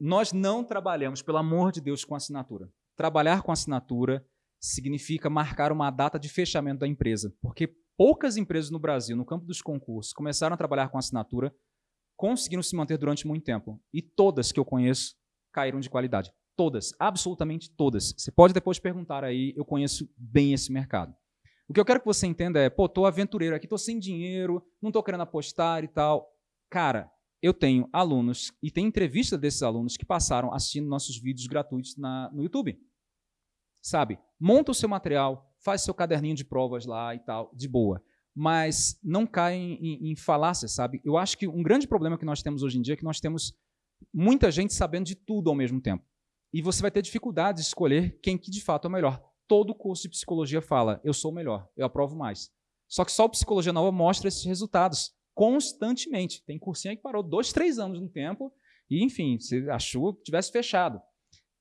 nós não trabalhamos, pelo amor de Deus, com assinatura. Trabalhar com assinatura significa marcar uma data de fechamento da empresa, porque poucas empresas no Brasil, no campo dos concursos, começaram a trabalhar com assinatura, conseguiram se manter durante muito tempo. E todas que eu conheço caíram de qualidade. Todas, absolutamente todas. Você pode depois perguntar aí, eu conheço bem esse mercado. O que eu quero que você entenda é, pô, tô aventureiro aqui, tô sem dinheiro, não tô querendo apostar e tal. Cara, eu tenho alunos, e tem entrevista desses alunos que passaram assistindo nossos vídeos gratuitos na, no YouTube. Sabe? Monta o seu material, faz seu caderninho de provas lá e tal, de boa. Mas não cai em, em, em falácias, sabe? Eu acho que um grande problema que nós temos hoje em dia é que nós temos muita gente sabendo de tudo ao mesmo tempo. E você vai ter dificuldade de escolher quem que de fato é o melhor. Todo curso de psicologia fala, eu sou o melhor, eu aprovo mais. Só que só o Psicologia Nova mostra esses resultados constantemente. Tem cursinho que parou dois, três anos no tempo e, enfim, você achou que tivesse fechado.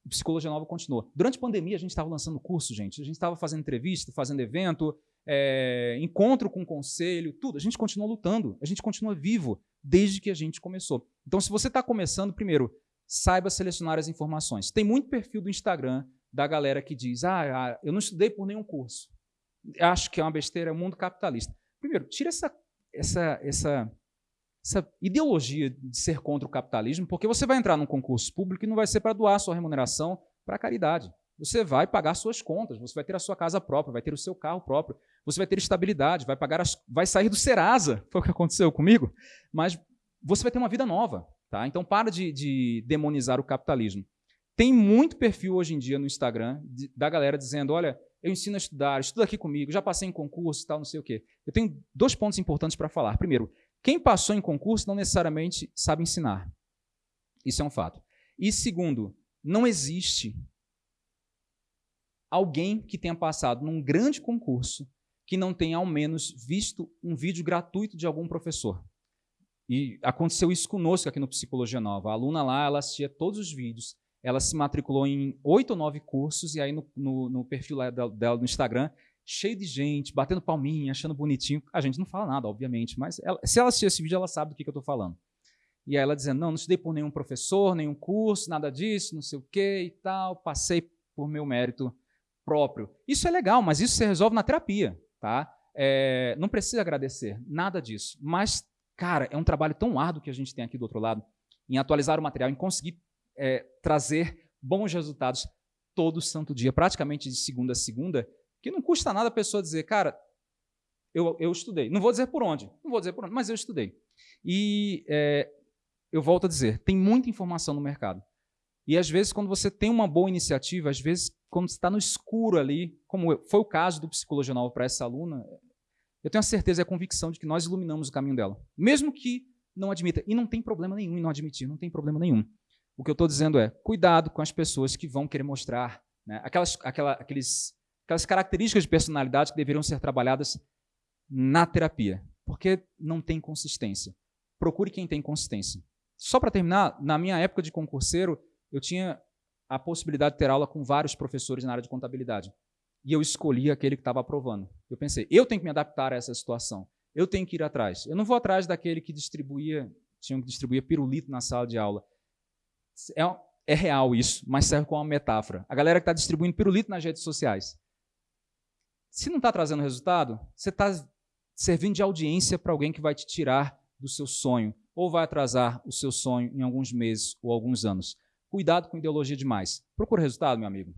Psicologia Nova continuou. Durante a pandemia, a gente estava lançando curso, gente. A gente estava fazendo entrevista, fazendo evento, é, encontro com conselho, tudo. A gente continua lutando, a gente continua vivo desde que a gente começou. Então, se você está começando, primeiro, saiba selecionar as informações. Tem muito perfil do Instagram da galera que diz, ah, ah eu não estudei por nenhum curso. Acho que é uma besteira, é um mundo capitalista. Primeiro, tira essa, essa, essa essa ideologia de ser contra o capitalismo, porque você vai entrar num concurso público e não vai ser para doar sua remuneração para a caridade. Você vai pagar suas contas, você vai ter a sua casa própria, vai ter o seu carro próprio, você vai ter estabilidade, vai pagar as, vai sair do Serasa, foi o que aconteceu comigo, mas você vai ter uma vida nova. Tá? Então para de, de demonizar o capitalismo. Tem muito perfil hoje em dia no Instagram de, da galera dizendo, olha, eu ensino a estudar, estuda aqui comigo, já passei em concurso e tal, não sei o quê. Eu tenho dois pontos importantes para falar. Primeiro, quem passou em concurso não necessariamente sabe ensinar. Isso é um fato. E segundo, não existe alguém que tenha passado num grande concurso que não tenha ao menos visto um vídeo gratuito de algum professor. E aconteceu isso conosco aqui no Psicologia Nova. A aluna lá, ela assistia todos os vídeos, ela se matriculou em oito ou nove cursos, e aí no, no, no perfil dela no Instagram, cheio de gente, batendo palminha, achando bonitinho. A gente não fala nada, obviamente, mas ela, se ela assistir esse vídeo, ela sabe do que, que eu estou falando. E aí ela dizendo, não, não estudei por nenhum professor, nenhum curso, nada disso, não sei o quê e tal, passei por meu mérito próprio. Isso é legal, mas isso se resolve na terapia, tá? É, não precisa agradecer, nada disso. Mas, cara, é um trabalho tão árduo que a gente tem aqui do outro lado, em atualizar o material, em conseguir é, trazer bons resultados todo santo dia, praticamente de segunda a segunda, que não custa nada a pessoa dizer, cara, eu, eu estudei. Não vou dizer por onde, não vou dizer por onde, mas eu estudei. E é, eu volto a dizer, tem muita informação no mercado. E às vezes, quando você tem uma boa iniciativa, às vezes, quando você está no escuro ali, como foi o caso do Psicologia Nova para essa aluna, eu tenho a certeza e a convicção de que nós iluminamos o caminho dela. Mesmo que não admita. E não tem problema nenhum em não admitir, não tem problema nenhum. O que eu estou dizendo é, cuidado com as pessoas que vão querer mostrar né, aquelas, aquela, aqueles aquelas características de personalidade que deveriam ser trabalhadas na terapia, porque não tem consistência. Procure quem tem consistência. Só para terminar, na minha época de concurseiro, eu tinha a possibilidade de ter aula com vários professores na área de contabilidade. E eu escolhi aquele que estava aprovando. Eu pensei, eu tenho que me adaptar a essa situação. Eu tenho que ir atrás. Eu não vou atrás daquele que distribuía, tinha que distribuir pirulito na sala de aula. É, é real isso, mas serve como uma metáfora. A galera que está distribuindo pirulito nas redes sociais. Se não está trazendo resultado, você está servindo de audiência para alguém que vai te tirar do seu sonho, ou vai atrasar o seu sonho em alguns meses ou alguns anos. Cuidado com ideologia demais. Procura resultado, meu amigo.